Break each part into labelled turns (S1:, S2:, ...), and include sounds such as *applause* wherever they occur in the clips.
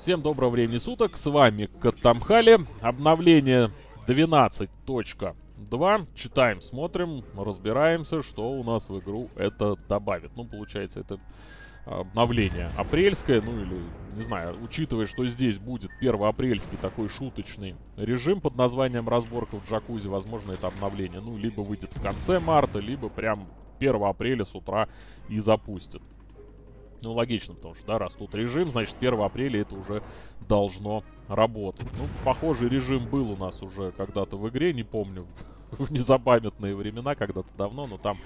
S1: Всем доброго времени суток, с вами Катамхали. Обновление 12.2. Читаем, смотрим, разбираемся, что у нас в игру это добавит. Ну, получается, это обновление апрельское, ну или, не знаю, учитывая, что здесь будет первоапрельский такой шуточный режим под названием разборка в джакузи, возможно, это обновление, ну, либо выйдет в конце марта, либо прям 1 апреля с утра и запустят. Ну, логично, потому что, да, раз тут режим, значит, 1 апреля это уже должно работать. Ну, похожий режим был у нас уже когда-то в игре, не помню, *laughs* в незапамятные времена, когда-то давно, но там,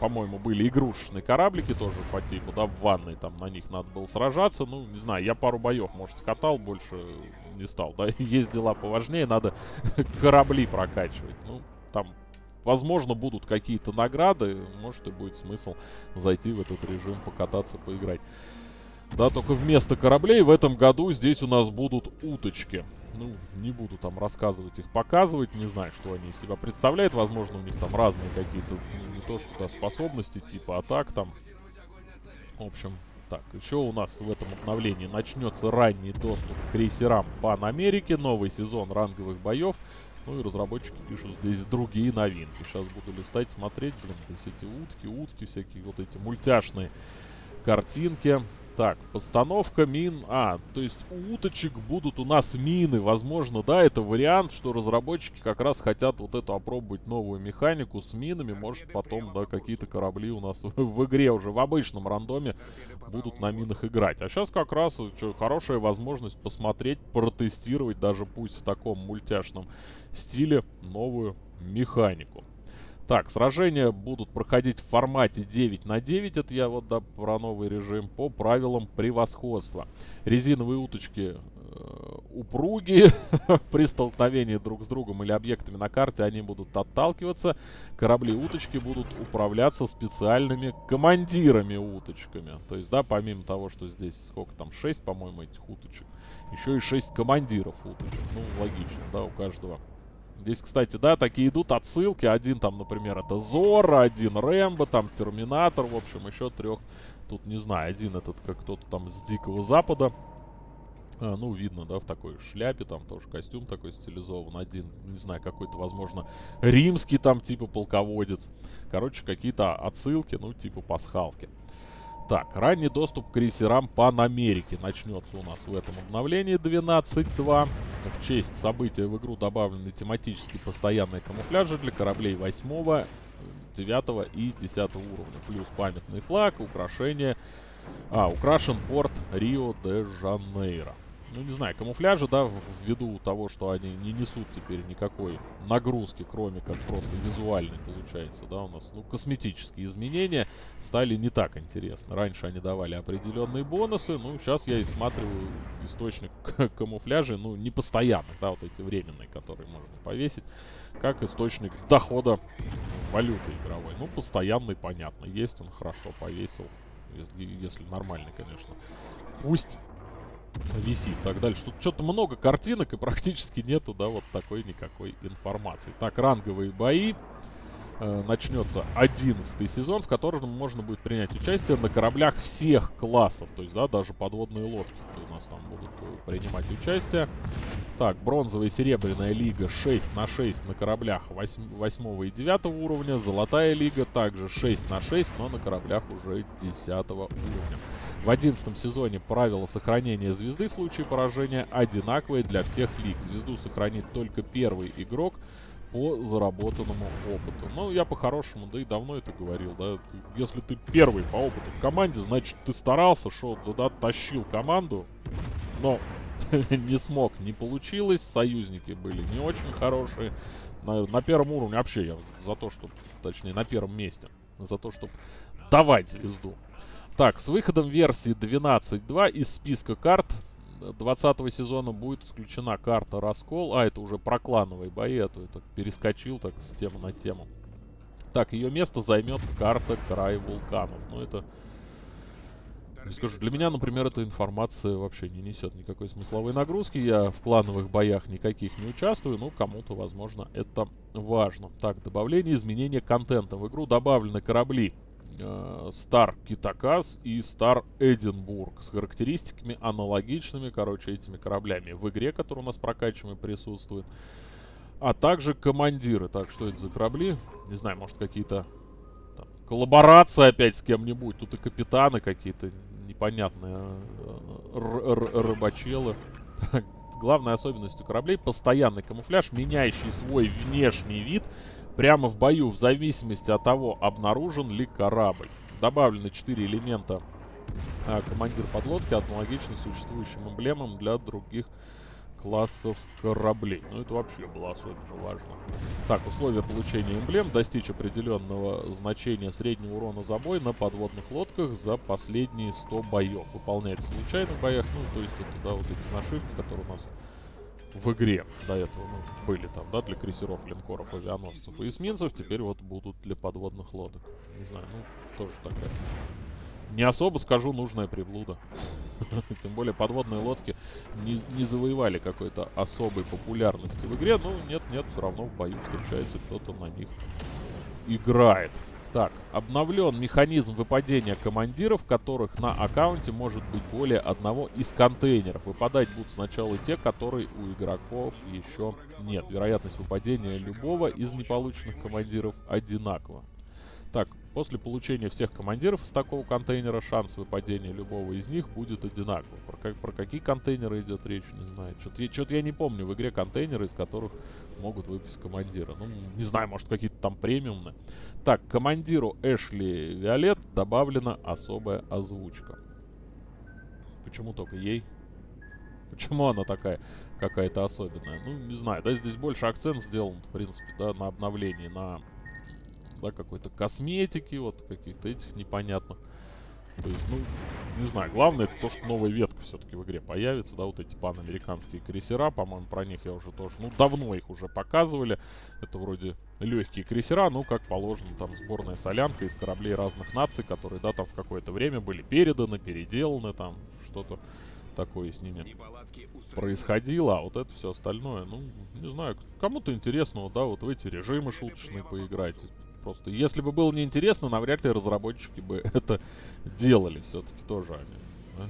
S1: по-моему, были игрушечные кораблики тоже по типу, да, в ванной, там на них надо было сражаться, ну, не знаю, я пару боев, может, скатал, больше не стал, да, *laughs* есть дела поважнее, надо *laughs* корабли прокачивать, ну, там Возможно, будут какие-то награды, может и будет смысл зайти в этот режим, покататься, поиграть. Да, только вместо кораблей в этом году здесь у нас будут уточки. Ну, не буду там рассказывать их, показывать, не знаю, что они из себя представляют. Возможно, у них там разные какие-то, не то что да, способности, типа атак там. В общем, так, еще у нас в этом обновлении начнется ранний доступ к крейсерам Пан Америки, новый сезон ранговых боев. Ну и разработчики пишут здесь другие новинки. Сейчас буду листать, смотреть, блин, здесь эти утки, утки всякие, вот эти мультяшные картинки. Так, постановка мин... А, то есть у уточек будут у нас мины. Возможно, да, это вариант, что разработчики как раз хотят вот эту опробовать новую механику с минами. Может, потом, да, какие-то корабли у нас *laughs* в игре уже в обычном рандоме будут на минах играть. А сейчас как раз что, хорошая возможность посмотреть, протестировать, даже пусть в таком мультяшном стиле, новую механику. Так, сражения будут проходить в формате 9 на 9, это я вот да, про новый режим, по правилам превосходства. Резиновые уточки э, упругие, *laughs* при столкновении друг с другом или объектами на карте они будут отталкиваться. Корабли-уточки будут управляться специальными командирами-уточками. То есть, да, помимо того, что здесь сколько там, 6, по-моему, этих уточек, еще и 6 командиров уточек. Ну, логично, да, у каждого Здесь, кстати, да, такие идут отсылки. Один там, например, это Зора, один Рэмбо, там Терминатор, в общем, еще трех. Тут, не знаю, один этот как кто-то там с Дикого Запада. А, ну, видно, да, в такой шляпе, там тоже костюм такой стилизован. Один, не знаю, какой-то, возможно, римский там, типа полководец. Короче, какие-то отсылки, ну, типа пасхалки. Так, ранний доступ к крейсерам Пан Америки начнется у нас в этом обновлении 12.2. В честь события в игру добавлены тематические постоянные камуфляжи для кораблей 8, 9 и 10 уровня. Плюс памятный флаг, украшение... А, украшен порт Рио-де-Жанейро ну не знаю, камуфляжи, да, ввиду того, что они не несут теперь никакой нагрузки, кроме как просто визуальной, получается, да, у нас, ну, косметические изменения стали не так интересны. Раньше они давали определенные бонусы, ну, сейчас я осматриваю источник *laughs* камуфляжа, ну, не постоянных, да, вот эти временные, которые можно повесить, как источник дохода валюты игровой. Ну, постоянный, понятно, есть он, хорошо повесил, если нормальный, конечно. Пусть висит так дальше. Тут что-то много картинок и практически нету, да, вот такой никакой информации. Так, ранговые бои. Э, начнется 11 сезон, в котором можно будет принять участие на кораблях всех классов. То есть, да, даже подводные лодки у нас там будут э, принимать участие. Так, бронзовая и серебряная лига 6 на 6 на кораблях 8, 8 и 9 уровня. Золотая лига также 6 на 6, но на кораблях уже 10 уровня. В 11 сезоне правила сохранения звезды в случае поражения одинаковые для всех лиг. Звезду сохранит только первый игрок по заработанному опыту. Ну, я по-хорошему, да и давно это говорил, да. Если ты первый по опыту в команде, значит, ты старался, что туда тащил команду, но *laughs* не смог, не получилось. Союзники были не очень хорошие. На, на первом уровне вообще я за то, что, точнее, на первом месте. За то, чтобы давать звезду. Так, с выходом версии 12.2 из списка карт 20 сезона будет исключена карта Раскол. А, это уже про клановые бои, а то это перескочил так с темы на тему. Так, ее место займет карта Край Вулканов. Ну, это... Не скажу, для меня, например, эта информация вообще не несет никакой смысловой нагрузки. Я в клановых боях никаких не участвую, но кому-то, возможно, это важно. Так, добавление изменения контента. В игру добавлены корабли э, Star Китакас и Star Эдинбург с характеристиками аналогичными, короче, этими кораблями в игре, которые у нас прокачиваемые присутствуют. А также командиры. Так, что это за корабли? Не знаю, может какие-то коллаборации опять с кем-нибудь. Тут и капитаны какие-то непонятные э, рыбачелы. Главной особенностью кораблей постоянный камуфляж, меняющий свой внешний вид прямо в бою, в зависимости от того, обнаружен ли корабль. Добавлены 4 элемента а, командир подлодки, аналогично существующим эмблемам для других классов кораблей. Ну, это вообще было особенно важно. Так, условия получения эмблем. Достичь определенного значения среднего урона за бой на подводных лодках за последние 100 боев. Выполняется в боях. Ну, то есть это, да, вот эти нашивки, которые у нас в игре до этого ну, были там, да, для крейсеров, линкоров, авианосцев и эсминцев, теперь вот будут для подводных лодок. Не знаю, ну, тоже такая не особо, скажу, нужная приблуда. *laughs* Тем более подводные лодки не, не завоевали какой-то особой популярности в игре. Ну, нет-нет, все равно в бою встречается кто-то на них играет. Так, обновлен механизм выпадения командиров, которых на аккаунте может быть более одного из контейнеров. Выпадать будут сначала те, которые у игроков еще нет. Вероятность выпадения любого из неполученных командиров одинакова. Так, после получения всех командиров из такого контейнера шанс выпадения любого из них будет одинаковый. Про, как, про какие контейнеры идет речь, не знаю. Что-то я не помню в игре контейнеры, из которых могут выпасть командира. Ну, не знаю, может какие-то там премиумные. Так, командиру Эшли Виолет добавлена особая озвучка. Почему только ей? Почему она такая какая-то особенная? Ну, не знаю, да, здесь больше акцент сделан, в принципе, да, на обновлении, на да, какой-то косметики, вот каких-то этих непонятных. То есть, ну, не знаю, главное это то, что новая ветка все-таки в игре появится, да, вот эти панамериканские крейсера, по-моему, про них я уже тоже, ну, давно их уже показывали. Это вроде легкие крейсера, ну, как положено, там, сборная солянка из кораблей разных наций, которые, да, там в какое-то время были переданы, переделаны, там, что-то такое с ними происходило, а вот это все остальное, ну, не знаю, кому-то интересно, да, вот в эти режимы шуточные поиграть, Просто если бы было неинтересно, навряд ли разработчики бы *laughs* это делали. Все-таки тоже они. Да?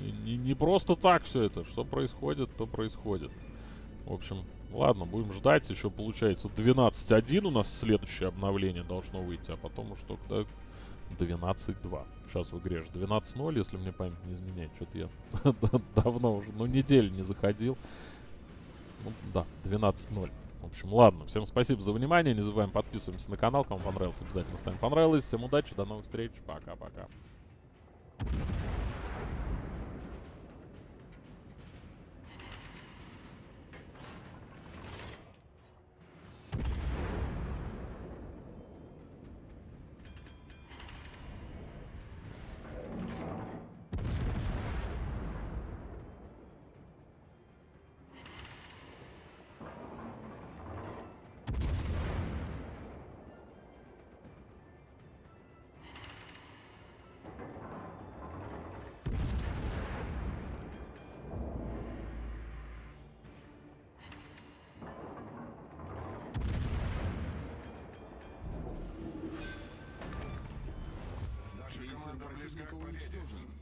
S1: Не, не, не просто так все это. Что происходит, то происходит. В общем, ладно, будем ждать. Еще получается 12.1 у нас следующее обновление должно выйти, а потом уж только 12.2. Сейчас в игре же 12.0, если мне память не изменяет. Что-то я *laughs* давно уже, ну, неделю не заходил. Ну, да, 12.0. В общем, ладно. Всем спасибо за внимание. Не забываем подписываемся на канал. Кому понравилось, обязательно ставим понравилось. Всем удачи, до новых встреч. Пока-пока.
S2: Крейсер противника уничтожен.